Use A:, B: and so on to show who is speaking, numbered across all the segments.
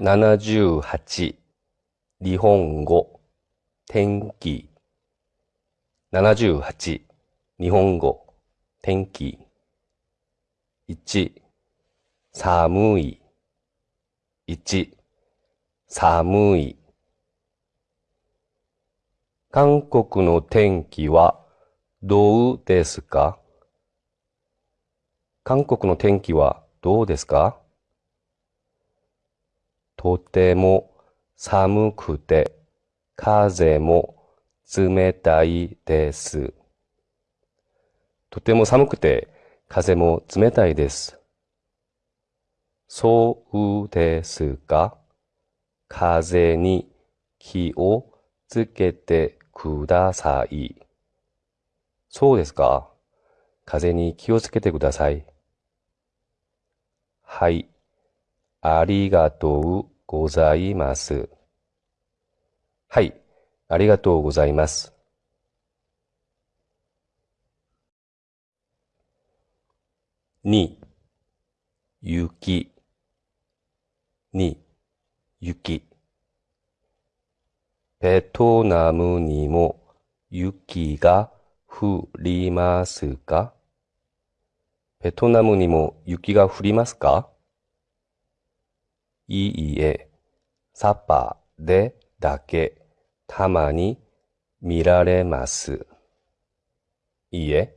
A: 78日本語天気。78日本語天気。1寒い。1寒い。韓国の天気はどうですか？韓国の天気はどうですか？とても寒くて風も冷たいです。とても寒くて風も冷たいです。そうですか？風に気をつけてください。そうですか？風に気をつけてください。はい。ありがとうございます。はい、ありがとうございます。に、雪、に、雪。ベトナムにも雪が降りますか？ベトナムにも雪が降りますか？いいえ、サッパーでだけたまに見られます。いいえ、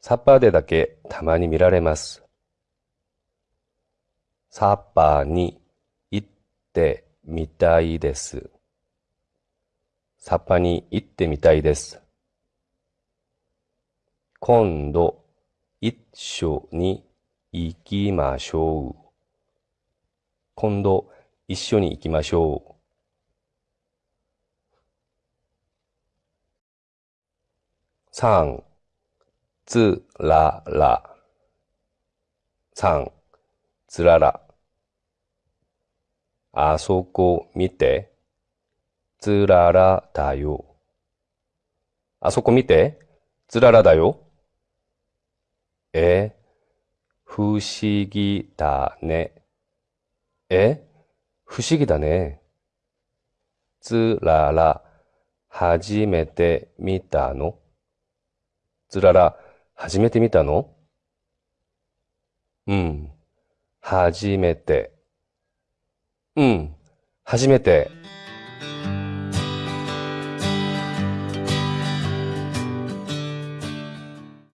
A: サッパーでだけたまに見られます。サッパーに行ってみたいです。サッパーに行ってみたいです。今度一緒に行きましょう。今度一緒に行きましょう。三、つらら。三、つらら。あそこ見て。つららだよ。あそこ見て。つららだよ。え、不思議だね。え不思議だね。つらら、初めて見たの？つらら、初めて見たの？うん、初めて。うん、初めて。